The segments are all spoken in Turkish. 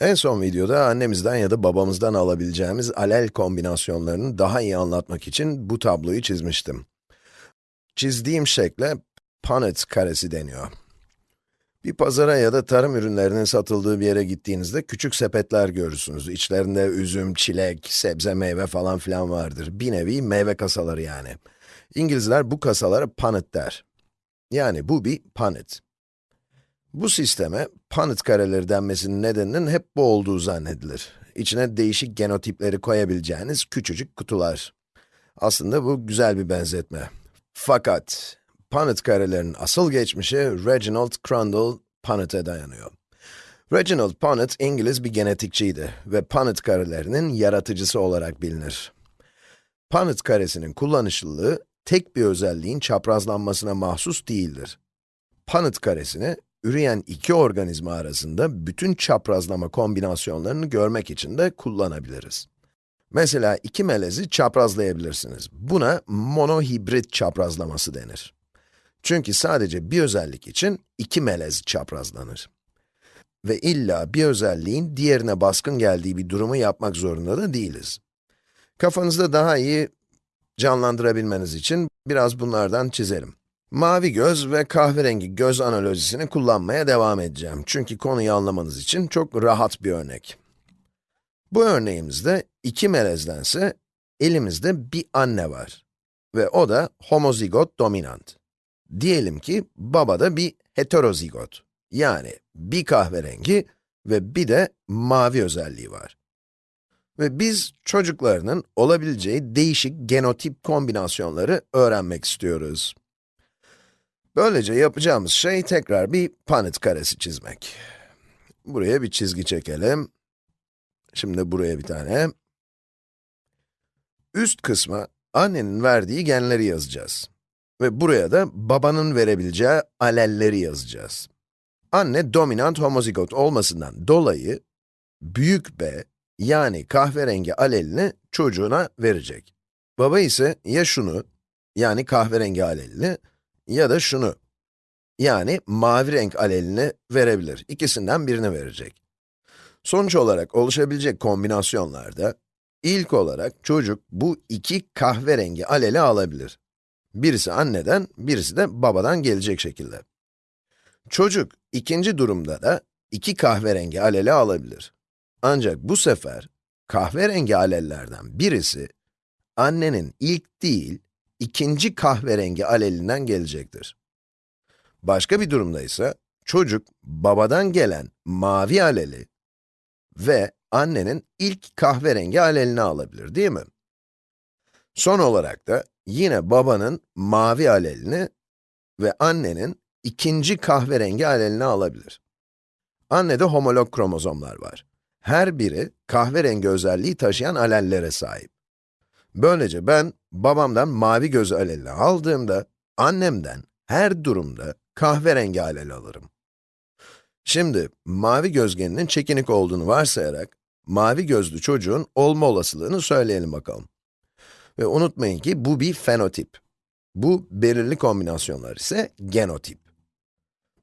En son videoda annemizden ya da babamızdan alabileceğimiz alel kombinasyonlarını daha iyi anlatmak için bu tabloyu çizmiştim. Çizdiğim şekle Punnett karesi deniyor. Bir pazara ya da tarım ürünlerinin satıldığı bir yere gittiğinizde küçük sepetler görürsünüz. İçlerinde üzüm, çilek, sebze, meyve falan filan vardır. Bir nevi meyve kasaları yani. İngilizler bu kasalara punnet der. Yani bu bir punnet. Bu sisteme Punnett kareleri denmesinin nedeninin hep bu olduğu zannedilir. İçine değişik genotipleri koyabileceğiniz küçücük kutular. Aslında bu güzel bir benzetme. Fakat Punnett karelerinin asıl geçmişi Reginald Crandall Punnett'e dayanıyor. Reginald Punnett İngiliz bir genetikçiydi ve Punnett karelerinin yaratıcısı olarak bilinir. Punnett karesinin kullanışlılığı tek bir özelliğin çaprazlanmasına mahsus değildir. Punnett karesini üreyen iki organizma arasında bütün çaprazlama kombinasyonlarını görmek için de kullanabiliriz. Mesela iki melezi çaprazlayabilirsiniz. Buna monohibrit çaprazlaması denir. Çünkü sadece bir özellik için iki melez çaprazlanır. Ve illa bir özelliğin diğerine baskın geldiği bir durumu yapmak zorunda da değiliz. Kafanızda daha iyi canlandırabilmeniz için biraz bunlardan çizelim. Mavi göz ve kahverengi göz analojisini kullanmaya devam edeceğim. Çünkü konuyu anlamanız için çok rahat bir örnek. Bu örneğimizde iki melezdense elimizde bir anne var. Ve o da homozigot dominant. Diyelim ki babada bir heterozigot. Yani bir kahverengi ve bir de mavi özelliği var. Ve biz çocuklarının olabileceği değişik genotip kombinasyonları öğrenmek istiyoruz. Böylece yapacağımız şey tekrar bir Punnett karesi çizmek. Buraya bir çizgi çekelim. Şimdi buraya bir tane. Üst kısma annenin verdiği genleri yazacağız. Ve buraya da babanın verebileceği alelleri yazacağız. Anne dominant homozigot olmasından dolayı büyük B yani kahverengi alelini çocuğuna verecek. Baba ise ya şunu yani kahverengi alelini ya da şunu, yani mavi renk alelini verebilir. İkisinden birini verecek. Sonuç olarak oluşabilecek kombinasyonlarda, ilk olarak çocuk bu iki kahverengi aleli alabilir. Birisi anneden, birisi de babadan gelecek şekilde. Çocuk ikinci durumda da iki kahverengi aleli alabilir. Ancak bu sefer kahverengi alellerden birisi annenin ilk değil, ikinci kahverengi alelinden gelecektir. Başka bir durumda ise çocuk babadan gelen mavi aleli ve annenin ilk kahverengi alelini alabilir değil mi? Son olarak da yine babanın mavi alelini ve annenin ikinci kahverengi alelini alabilir. Annede homolog kromozomlar var. Her biri kahverengi özelliği taşıyan alellere sahip. Böylece ben babamdan mavi göz aleli aldığımda, annemden her durumda kahverengi alel alırım. Şimdi, mavi gözgeninin çekinik olduğunu varsayarak, mavi gözlü çocuğun olma olasılığını söyleyelim bakalım. Ve unutmayın ki bu bir fenotip. Bu belirli kombinasyonlar ise genotip.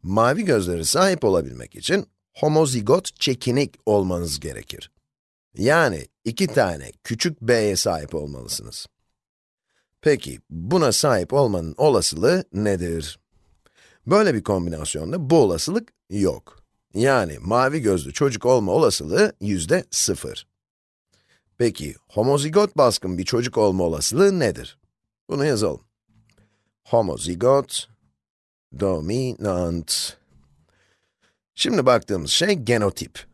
Mavi gözleri sahip olabilmek için homozigot çekinik olmanız gerekir. Yani iki tane küçük b'ye sahip olmalısınız. Peki, buna sahip olmanın olasılığı nedir? Böyle bir kombinasyonda bu olasılık yok. Yani mavi gözlü çocuk olma olasılığı yüzde sıfır. Peki, homozigot baskın bir çocuk olma olasılığı nedir? Bunu yazalım. Homozigot dominant. Şimdi baktığımız şey genotip.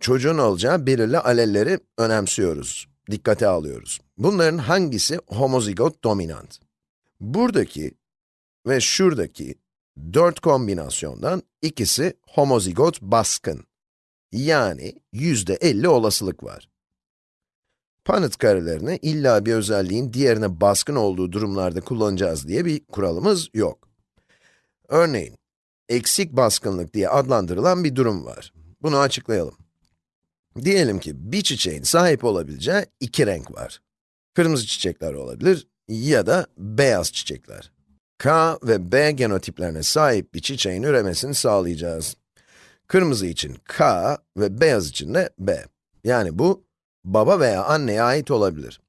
Çocuğun olacağı belirli alelleri önemsiyoruz, dikkate alıyoruz. Bunların hangisi homozigot dominant? Buradaki ve şuradaki dört kombinasyondan ikisi homozigot baskın. Yani yüzde 50 olasılık var. Punnett karelerini illa bir özelliğin diğerine baskın olduğu durumlarda kullanacağız diye bir kuralımız yok. Örneğin, eksik baskınlık diye adlandırılan bir durum var. Bunu açıklayalım. Diyelim ki bir çiçeğin sahip olabileceği iki renk var. Kırmızı çiçekler olabilir ya da beyaz çiçekler. K ve B genotiplerine sahip bir çiçeğin üremesini sağlayacağız. Kırmızı için K ve beyaz için de B. Yani bu, baba veya anneye ait olabilir.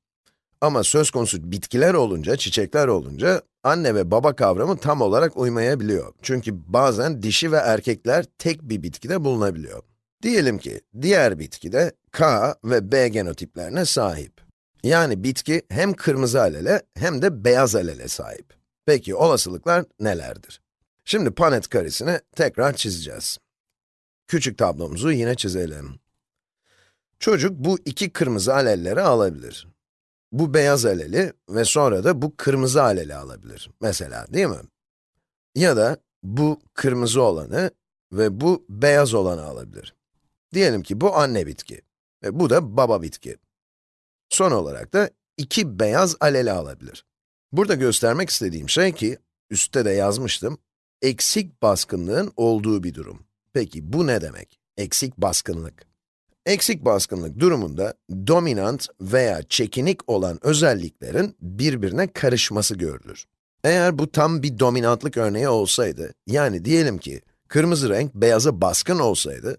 Ama söz konusu bitkiler olunca, çiçekler olunca, anne ve baba kavramı tam olarak uymayabiliyor. Çünkü bazen dişi ve erkekler tek bir bitkide bulunabiliyor. Diyelim ki, diğer bitkide K ve B genotiplerine sahip. Yani bitki hem kırmızı alele hem de beyaz alele sahip. Peki olasılıklar nelerdir? Şimdi Panet karesini tekrar çizeceğiz. Küçük tablomuzu yine çizelim. Çocuk bu iki kırmızı alelleri alabilir. Bu beyaz aleli ve sonra da bu kırmızı aleli alabilir. Mesela, değil mi? Ya da bu kırmızı olanı ve bu beyaz olanı alabilir. Diyelim ki bu anne bitki ve bu da baba bitki. Son olarak da iki beyaz aleli alabilir. Burada göstermek istediğim şey ki, üstte de yazmıştım, eksik baskınlığın olduğu bir durum. Peki bu ne demek? Eksik baskınlık. Eksik baskınlık durumunda dominant veya çekinik olan özelliklerin birbirine karışması görülür. Eğer bu tam bir dominantlık örneği olsaydı, yani diyelim ki kırmızı renk beyaza baskın olsaydı,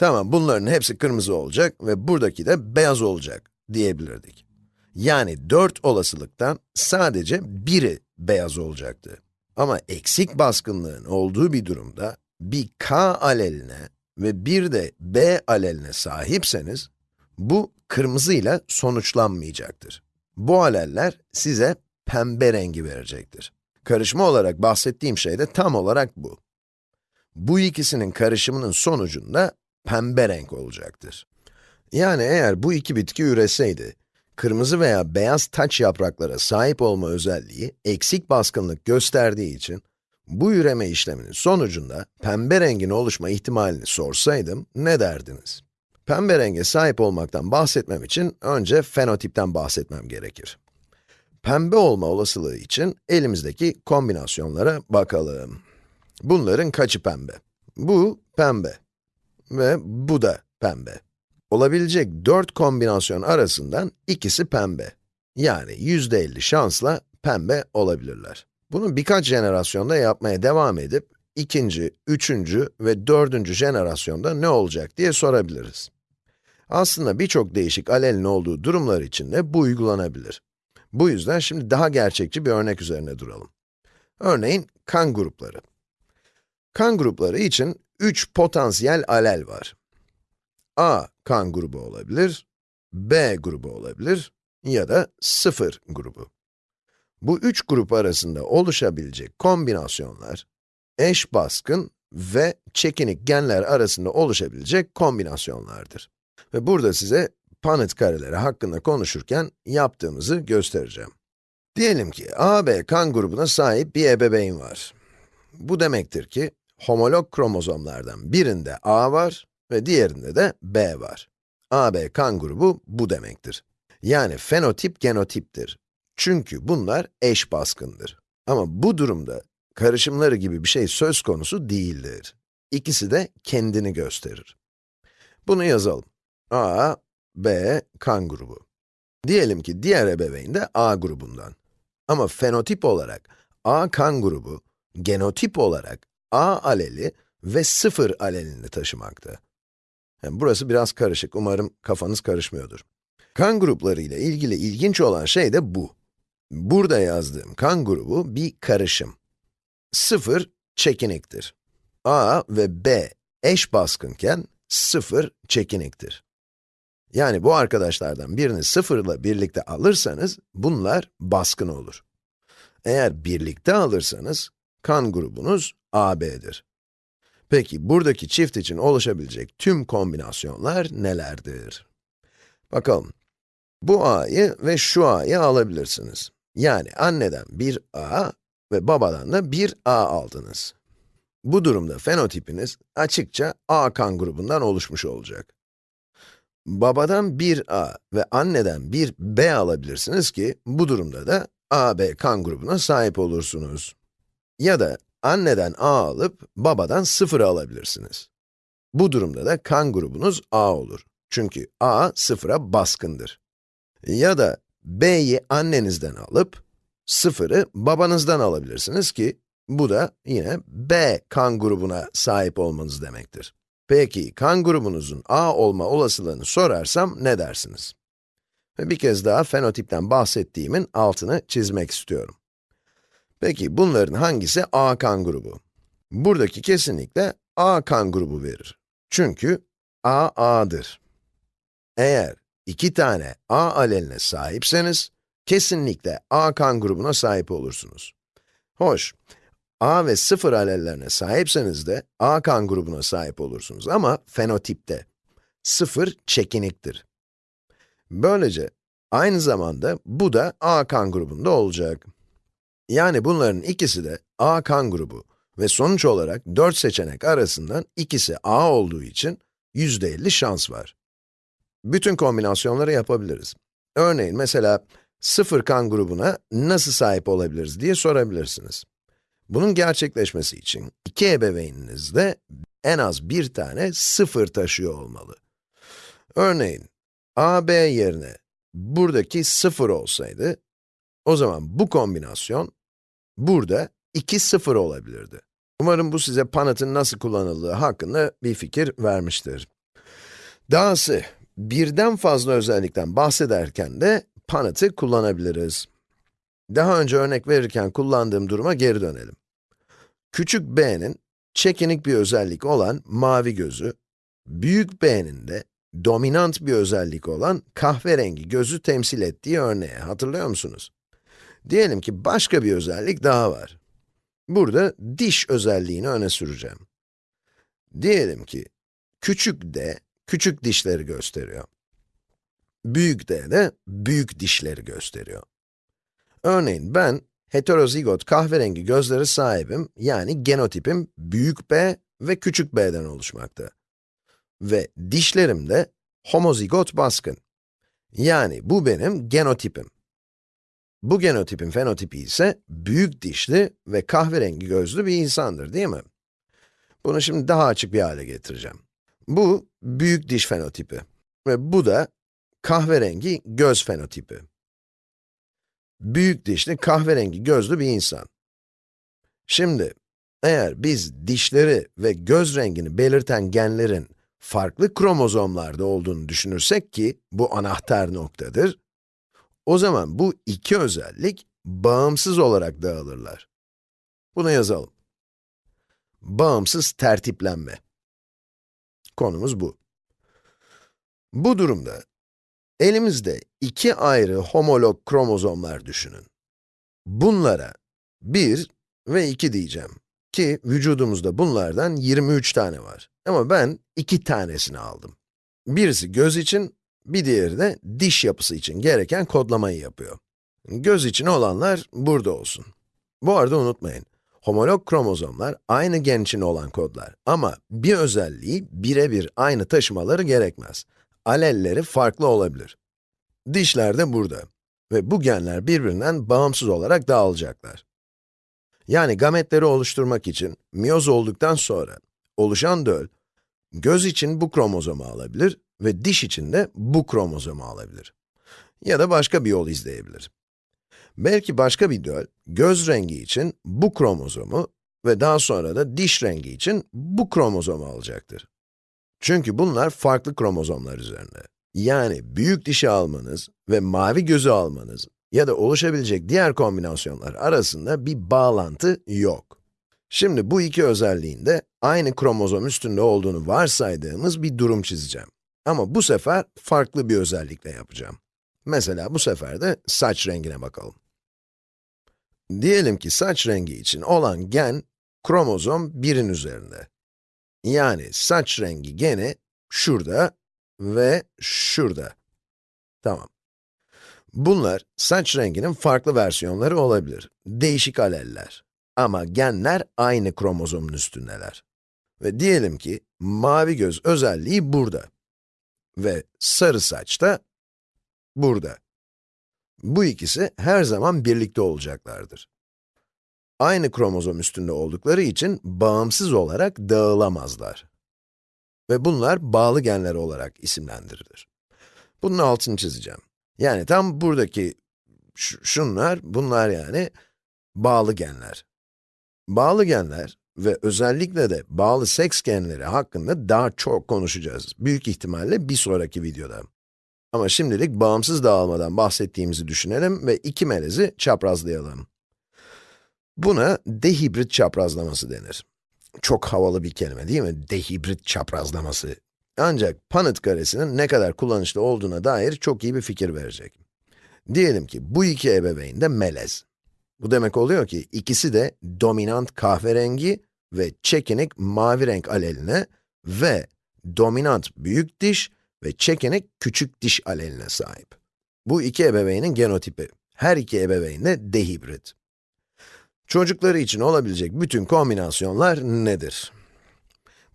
tamam bunların hepsi kırmızı olacak ve buradaki de beyaz olacak diyebilirdik. Yani 4 olasılıktan sadece biri beyaz olacaktı. Ama eksik baskınlığın olduğu bir durumda, bir k aleline ve bir de b aleline sahipseniz, bu kırmızı ile sonuçlanmayacaktır. Bu aleller size pembe rengi verecektir. Karışma olarak bahsettiğim şey de tam olarak bu. Bu ikisinin karışımının sonucunda pembe renk olacaktır. Yani eğer bu iki bitki üreseydi, kırmızı veya beyaz taç yapraklara sahip olma özelliği eksik baskınlık gösterdiği için, bu üreme işleminin sonucunda pembe rengin oluşma ihtimalini sorsaydım, ne derdiniz? Pembe renge sahip olmaktan bahsetmem için önce fenotipten bahsetmem gerekir. Pembe olma olasılığı için elimizdeki kombinasyonlara bakalım. Bunların kaçı pembe? Bu pembe ve bu da pembe. Olabilecek 4 kombinasyon arasından ikisi pembe. Yani %50 şansla pembe olabilirler. Bunu birkaç jenerasyonda yapmaya devam edip, ikinci, üçüncü ve dördüncü jenerasyonda ne olacak diye sorabiliriz. Aslında birçok değişik alelin olduğu durumlar için de bu uygulanabilir. Bu yüzden şimdi daha gerçekçi bir örnek üzerine duralım. Örneğin kan grupları. Kan grupları için 3 potansiyel alel var. A kan grubu olabilir, B grubu olabilir ya da 0 grubu. Bu üç grup arasında oluşabilecek kombinasyonlar, eş baskın ve çekinik genler arasında oluşabilecek kombinasyonlardır. Ve burada size Punnett kareleri hakkında konuşurken yaptığımızı göstereceğim. Diyelim ki AB kan grubuna sahip bir ebeveyn var. Bu demektir ki, homolog kromozomlardan birinde A var ve diğerinde de B var. AB kan grubu bu demektir. Yani fenotip genotiptir. Çünkü bunlar eş baskındır. Ama bu durumda karışımları gibi bir şey söz konusu değildir. İkisi de kendini gösterir. Bunu yazalım. A, B, kan grubu. Diyelim ki diğer ebeveyn de A grubundan. Ama fenotip olarak A kan grubu, genotip olarak A aleli ve 0 alelini taşımakta. Yani burası biraz karışık, umarım kafanız karışmıyordur. Kan grupları ile ilgili ilginç olan şey de bu. Burada yazdığım kan grubu bir karışım. 0 çekiniktir. A ve B eş baskınken 0 çekiniktir. Yani bu arkadaşlardan birini 0 ile birlikte alırsanız, bunlar baskın olur. Eğer birlikte alırsanız, kan grubunuz AB'dir. Peki, buradaki çift için oluşabilecek tüm kombinasyonlar nelerdir? Bakalım. Bu a'yı ve şu a'yı alabilirsiniz. Yani anneden bir a ve babadan da bir a aldınız. Bu durumda fenotipiniz açıkça a kan grubundan oluşmuş olacak. Babadan bir a ve anneden bir b alabilirsiniz ki, bu durumda da a, b kan grubuna sahip olursunuz. Ya da anneden a alıp babadan 0 alabilirsiniz. Bu durumda da kan grubunuz a olur. Çünkü a 0'a baskındır. Ya da b'yi annenizden alıp 0'ı babanızdan alabilirsiniz ki bu da yine b kan grubuna sahip olmanız demektir. Peki, kan grubunuzun A olma olasılığını sorarsam ne dersiniz? Bir kez daha fenotipten bahsettiğimin altını çizmek istiyorum. Peki, bunların hangisi A kan grubu? Buradaki kesinlikle A kan grubu verir. Çünkü A, A'dır. Eğer iki tane A aleline sahipseniz, kesinlikle A kan grubuna sahip olursunuz. Hoş, A ve 0 alellerine sahipseniz de A kan grubuna sahip olursunuz ama fenotipte. 0 çekiniktir. Böylece aynı zamanda bu da A kan grubunda olacak. Yani bunların ikisi de A kan grubu ve sonuç olarak 4 seçenek arasından ikisi A olduğu için %50 şans var. Bütün kombinasyonları yapabiliriz. Örneğin mesela 0 kan grubuna nasıl sahip olabiliriz diye sorabilirsiniz. Bunun gerçekleşmesi için iki ebeveyniniz de en az bir tane 0 taşıyor olmalı. Örneğin, a, b yerine buradaki 0 olsaydı, o zaman bu kombinasyon burada 2 0 olabilirdi. Umarım bu size Panat'ın nasıl kullanıldığı hakkında bir fikir vermiştir. Dahası, birden fazla özellikten bahsederken de Panat'ı kullanabiliriz. Daha önce örnek verirken kullandığım duruma geri dönelim. Küçük b'nin çekinik bir özellik olan mavi gözü, büyük b'nin de dominant bir özellik olan kahverengi gözü temsil ettiği örneğe hatırlıyor musunuz? Diyelim ki başka bir özellik daha var. Burada diş özelliğini öne süreceğim. Diyelim ki küçük d, küçük dişleri gösteriyor. Büyük d de büyük dişleri gösteriyor. Örneğin ben heterozigot kahverengi gözleri sahibim, yani genotipim büyük B ve küçük b'den oluşmakta. Ve dişlerim de homozigot baskın. Yani bu benim genotipim. Bu genotipin fenotipi ise büyük dişli ve kahverengi gözlü bir insandır, değil mi? Bunu şimdi daha açık bir hale getireceğim. Bu büyük diş fenotipi ve bu da kahverengi göz fenotipi büyük dişli, kahverengi gözlü bir insan. Şimdi, eğer biz dişleri ve göz rengini belirten genlerin farklı kromozomlarda olduğunu düşünürsek ki, bu anahtar noktadır, o zaman bu iki özellik bağımsız olarak dağılırlar. Bunu yazalım. Bağımsız tertiplenme. Konumuz bu. Bu durumda Elimizde iki ayrı homolog kromozomlar düşünün. Bunlara 1 ve 2 diyeceğim. Ki vücudumuzda bunlardan 23 tane var. Ama ben iki tanesini aldım. Birisi göz için, bir diğeri de diş yapısı için gereken kodlamayı yapıyor. Göz için olanlar burada olsun. Bu arada unutmayın, homolog kromozomlar aynı gen için olan kodlar ama bir özelliği birebir aynı taşımaları gerekmez alelleri farklı olabilir. Dişler de burada ve bu genler birbirinden bağımsız olarak dağılacaklar. Yani gametleri oluşturmak için, miyoz olduktan sonra oluşan döl, göz için bu kromozomu alabilir ve diş için de bu kromozomu alabilir. Ya da başka bir yol izleyebilir. Belki başka bir döl, göz rengi için bu kromozomu ve daha sonra da diş rengi için bu kromozomu alacaktır. Çünkü bunlar farklı kromozomlar üzerinde. Yani büyük dişi almanız ve mavi gözü almanız ya da oluşabilecek diğer kombinasyonlar arasında bir bağlantı yok. Şimdi bu iki özelliğin de aynı kromozom üstünde olduğunu varsaydığımız bir durum çizeceğim. Ama bu sefer farklı bir özellikle yapacağım. Mesela bu sefer de saç rengine bakalım. Diyelim ki saç rengi için olan gen, kromozom 1'in üzerinde. Yani saç rengi gene şurada ve şurada. Tamam. Bunlar saç renginin farklı versiyonları olabilir. Değişik aleller. Ama genler aynı kromozomun üstündeler. Ve diyelim ki mavi göz özelliği burada. Ve sarı saç da burada. Bu ikisi her zaman birlikte olacaklardır aynı kromozom üstünde oldukları için bağımsız olarak dağılamazlar. Ve bunlar bağlı genler olarak isimlendirilir. Bunun altını çizeceğim. Yani tam buradaki şunlar, bunlar yani bağlı genler. Bağlı genler, ve özellikle de bağlı seks genleri hakkında daha çok konuşacağız. Büyük ihtimalle bir sonraki videoda. Ama şimdilik bağımsız dağılmadan bahsettiğimizi düşünelim ve iki melezi çaprazlayalım. Buna dehibrit çaprazlaması denir. Çok havalı bir kelime değil mi? Dehibrit çaprazlaması. Ancak Punnett karesinin ne kadar kullanışlı olduğuna dair çok iyi bir fikir verecek. Diyelim ki bu iki ebeveyn de melez. Bu demek oluyor ki ikisi de dominant kahverengi ve çekinik mavi renk aleline ve dominant büyük diş ve çekinik küçük diş aleline sahip. Bu iki ebeveynin genotipi. Her iki ebeveyn de dehibrit. Çocukları için olabilecek bütün kombinasyonlar nedir?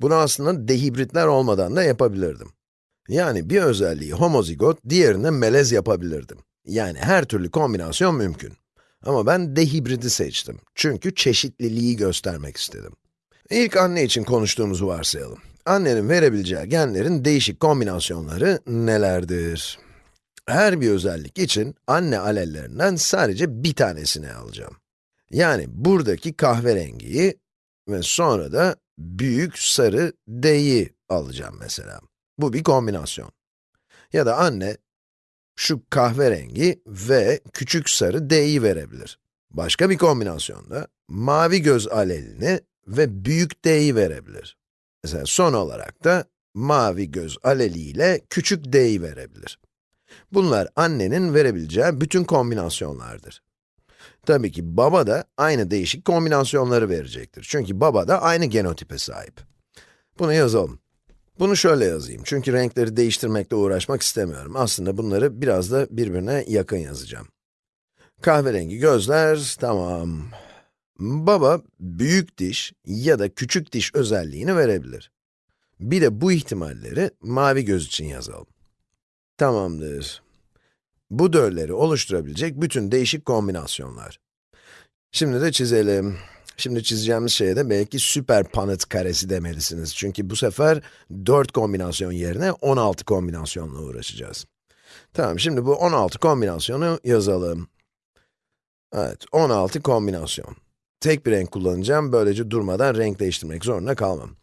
Bunu aslında dehibritler olmadan da yapabilirdim. Yani bir özelliği homozigot, diğerine melez yapabilirdim. Yani her türlü kombinasyon mümkün. Ama ben dehibridi seçtim. Çünkü çeşitliliği göstermek istedim. İlk anne için konuştuğumuzu varsayalım. Annenin verebileceği genlerin değişik kombinasyonları nelerdir? Her bir özellik için anne alellerinden sadece bir tanesini alacağım. Yani buradaki kahverengiyi ve sonra da büyük sarı D'yi alacağım mesela. Bu bir kombinasyon. Ya da anne, şu kahverengi ve küçük sarı D'yi verebilir. Başka bir kombinasyonda, mavi göz alelini ve büyük D'yi verebilir. Mesela son olarak da, mavi göz aleli ile küçük D'yi verebilir. Bunlar annenin verebileceği bütün kombinasyonlardır. Tabii ki baba da aynı değişik kombinasyonları verecektir. Çünkü baba da aynı genotipe sahip. Bunu yazalım. Bunu şöyle yazayım, çünkü renkleri değiştirmekle uğraşmak istemiyorum. Aslında bunları biraz da birbirine yakın yazacağım. Kahverengi gözler, tamam. Baba, büyük diş ya da küçük diş özelliğini verebilir. Bir de bu ihtimalleri mavi göz için yazalım. Tamamdır. Bu dölleri oluşturabilecek bütün değişik kombinasyonlar. Şimdi de çizelim. Şimdi çizeceğimiz şeye de belki süper Punnett karesi demelisiniz. Çünkü bu sefer 4 kombinasyon yerine 16 kombinasyonla uğraşacağız. Tamam, şimdi bu 16 kombinasyonu yazalım. Evet, 16 kombinasyon. Tek bir renk kullanacağım, böylece durmadan renk değiştirmek zorunda kalmam.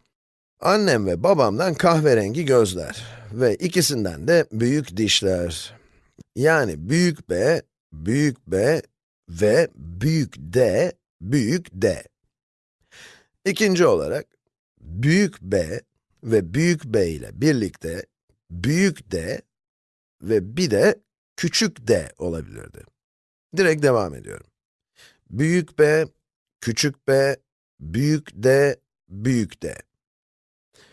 Annem ve babamdan kahverengi gözler ve ikisinden de büyük dişler. Yani büyük B, büyük B ve büyük D, büyük D. İkinci olarak, büyük B ve büyük B ile birlikte büyük D ve bir de küçük d olabilirdi. Direkt devam ediyorum. Büyük B, küçük b, büyük D, büyük D.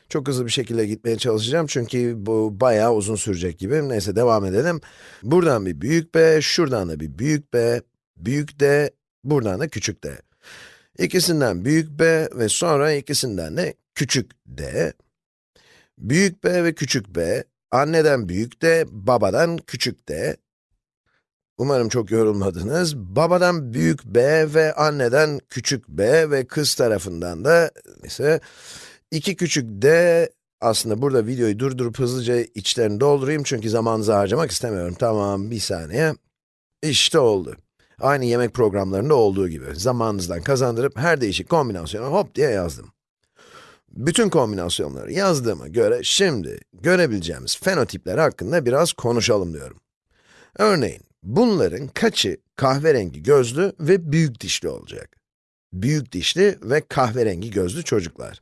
Çok hızlı bir şekilde gitmeye çalışacağım çünkü bu bayağı uzun sürecek gibi. Neyse devam edelim. Buradan bir büyük b, şuradan da bir büyük b, büyük d, buradan da küçük d. İkisinden büyük b ve sonra ikisinden de küçük d. Büyük b ve küçük b, anneden büyük d, babadan küçük d. Umarım çok yorulmadınız. Babadan büyük b ve anneden küçük b ve kız tarafından da ise 2 küçük d, aslında burada videoyu durdurup hızlıca içlerini doldurayım çünkü zamanınızı harcamak istemiyorum. Tamam, bir saniye. İşte oldu. Aynı yemek programlarında olduğu gibi. Zamanınızdan kazandırıp her değişik kombinasyonu hop diye yazdım. Bütün kombinasyonları yazdığıma göre şimdi görebileceğimiz fenotipler hakkında biraz konuşalım diyorum. Örneğin, bunların kaçı kahverengi gözlü ve büyük dişli olacak? Büyük dişli ve kahverengi gözlü çocuklar.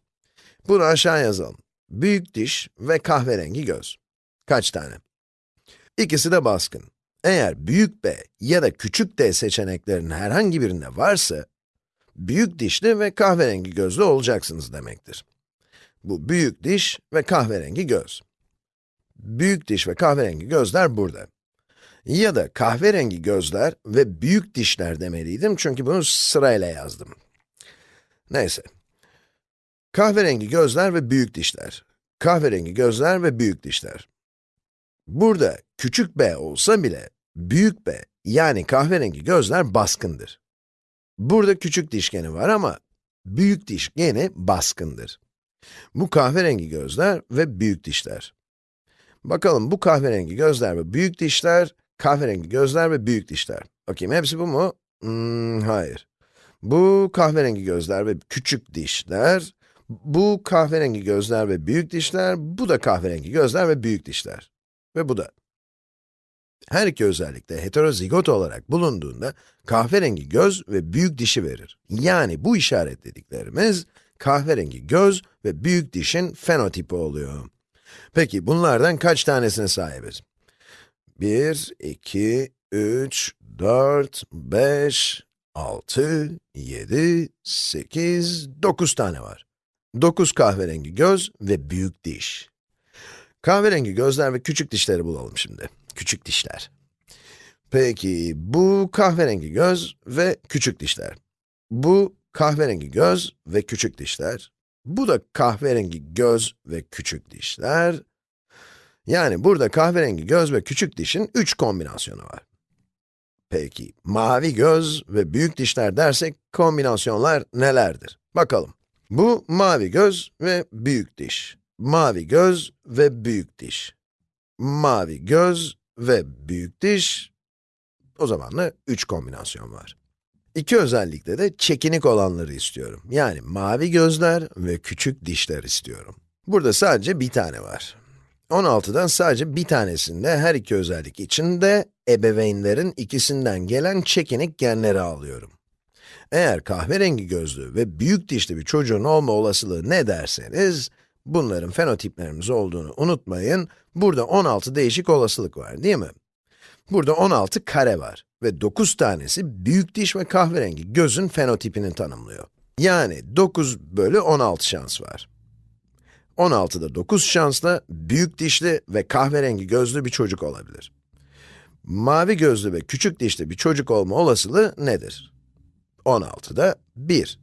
Bunu aşağı yazalım. Büyük diş ve kahverengi göz. Kaç tane? İkisi de baskın. Eğer büyük B ya da küçük d seçeneklerinin herhangi birinde varsa, büyük dişli ve kahverengi gözlü olacaksınız demektir. Bu büyük diş ve kahverengi göz. Büyük diş ve kahverengi gözler burada. Ya da kahverengi gözler ve büyük dişler demeliydim çünkü bunu sırayla yazdım. Neyse, Kahverengi gözler ve büyük dişler. Kahverengi gözler ve büyük dişler. Burada küçük b olsa bile, büyük B, yani kahverengi gözler baskındır. Burada küçük diş geni var ama, büyük diş geni baskındır. Bu kahverengi gözler ve büyük dişler. Bakalım bu kahverengi gözler ve büyük dişler, kahverengi gözler ve büyük dişler. Bakayım hepsi bu mu? Hmm, hayır. Bu kahverengi gözler ve küçük dişler, bu kahverengi gözler ve büyük dişler, bu da kahverengi gözler ve büyük dişler. Ve bu da. Her iki özellik de heterozigot olarak bulunduğunda kahverengi göz ve büyük dişi verir. Yani bu işaretlediklerimiz kahverengi göz ve büyük dişin fenotipi oluyor. Peki bunlardan kaç tanesine sahibiz? 1, 2, 3, 4, 5, 6, 7, 8, 9 tane var. 9 kahverengi göz ve büyük diş. Kahverengi gözler ve küçük dişleri bulalım şimdi. Küçük dişler. Peki, bu kahverengi göz ve küçük dişler. Bu kahverengi göz ve küçük dişler. Bu da kahverengi göz ve küçük dişler. Yani burada kahverengi göz ve küçük dişin 3 kombinasyonu var. Peki, mavi göz ve büyük dişler dersek kombinasyonlar nelerdir? Bakalım. Bu mavi göz ve büyük diş. Mavi göz ve büyük diş. Mavi göz ve büyük diş. O zaman da 3 kombinasyon var. İki özellikle de çekinik olanları istiyorum. Yani mavi gözler ve küçük dişler istiyorum. Burada sadece bir tane var. 16'dan sadece bir tanesinde her iki özellik için de ebeveynlerin ikisinden gelen çekinik genleri alıyorum. Eğer kahverengi gözlü ve büyük dişli bir çocuğun olma olasılığı ne derseniz, bunların fenotiplerimiz olduğunu unutmayın, burada 16 değişik olasılık var değil mi? Burada 16 kare var ve 9 tanesi büyük diş ve kahverengi gözün fenotipini tanımlıyor. Yani 9 bölü 16 şans var. 16'da 9 şansla büyük dişli ve kahverengi gözlü bir çocuk olabilir. Mavi gözlü ve küçük dişli bir çocuk olma olasılığı nedir? 16'da 1.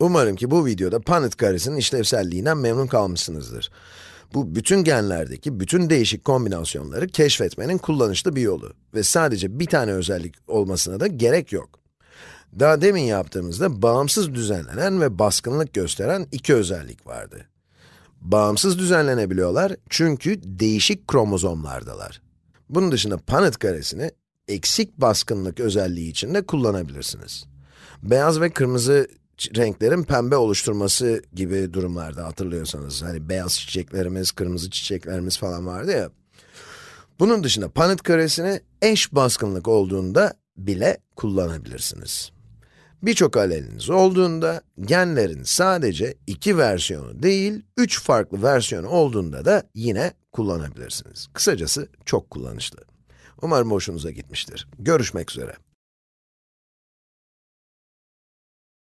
Umarım ki bu videoda Punnett karesinin işlevselliğinden memnun kalmışsınızdır. Bu bütün genlerdeki bütün değişik kombinasyonları keşfetmenin kullanışlı bir yolu ve sadece bir tane özellik olmasına da gerek yok. Daha demin yaptığımızda bağımsız düzenlenen ve baskınlık gösteren iki özellik vardı. Bağımsız düzenlenebiliyorlar çünkü değişik kromozomlardalar. Bunun dışında Punnett karesini eksik baskınlık özelliği için de kullanabilirsiniz. Beyaz ve kırmızı renklerin pembe oluşturması gibi durumlarda hatırlıyorsanız, hani beyaz çiçeklerimiz, kırmızı çiçeklerimiz falan vardı ya. Bunun dışında Punnett karesini eş baskınlık olduğunda bile kullanabilirsiniz. Birçok aleliniz olduğunda, genlerin sadece iki versiyonu değil, üç farklı versiyonu olduğunda da yine kullanabilirsiniz. Kısacası çok kullanışlı. Umarım hoşunuza gitmiştir. Görüşmek üzere.